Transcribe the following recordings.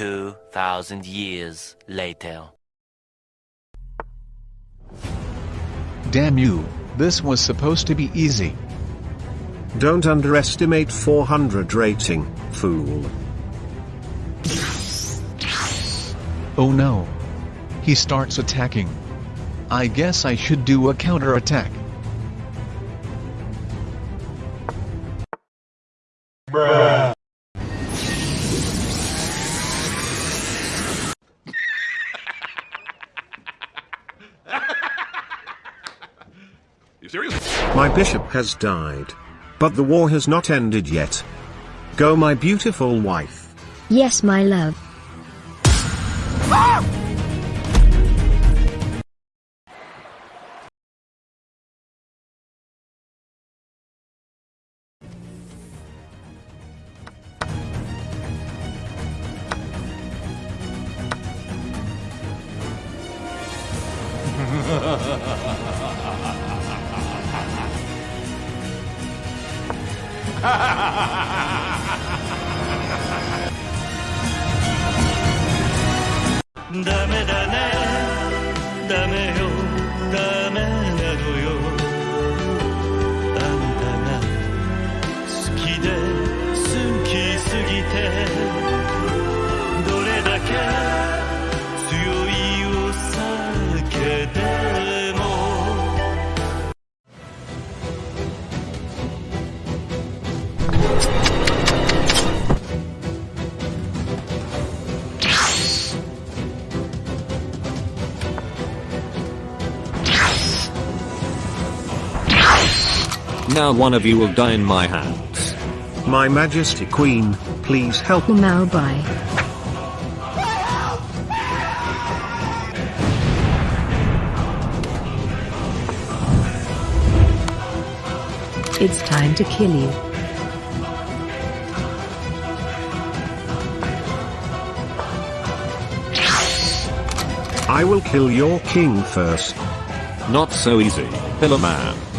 2,000 years later. Damn you, this was supposed to be easy. Don't underestimate 400 rating, fool. Oh no. He starts attacking. I guess I should do a counterattack. My bishop has died. But the war has not ended yet. Go my beautiful wife. Yes, my love. ダメだねダメよダメなのよ。あんたが好きで好きすぎてどれだけ強いお酒で Now one of you will die in my hands. My majesty queen, please help. Me now bye. It's time to kill you. I will kill your king first. Not so easy, Pillar Man.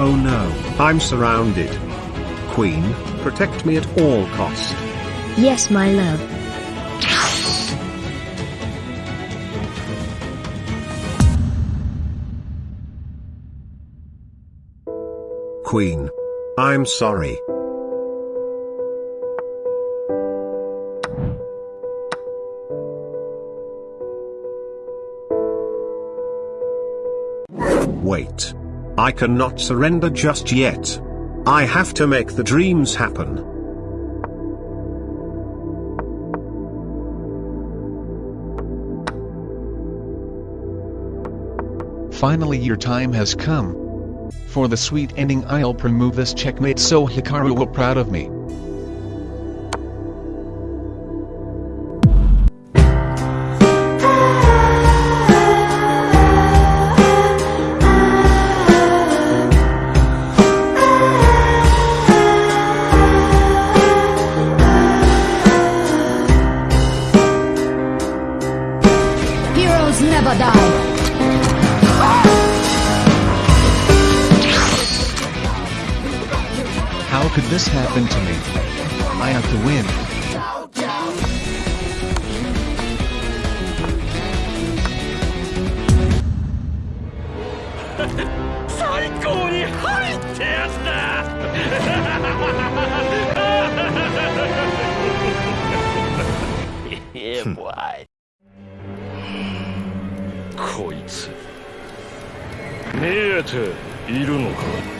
Oh no, I'm surrounded. Queen, protect me at all cost. Yes, my love. Queen. I'm sorry. Wait. I cannot surrender just yet. I have to make the dreams happen. Finally your time has come. For the sweet ending I'll remove this checkmate so Hikaru will proud of me. could this happen to me? I have to win. yeah, boy. こいつ見えているのか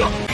了。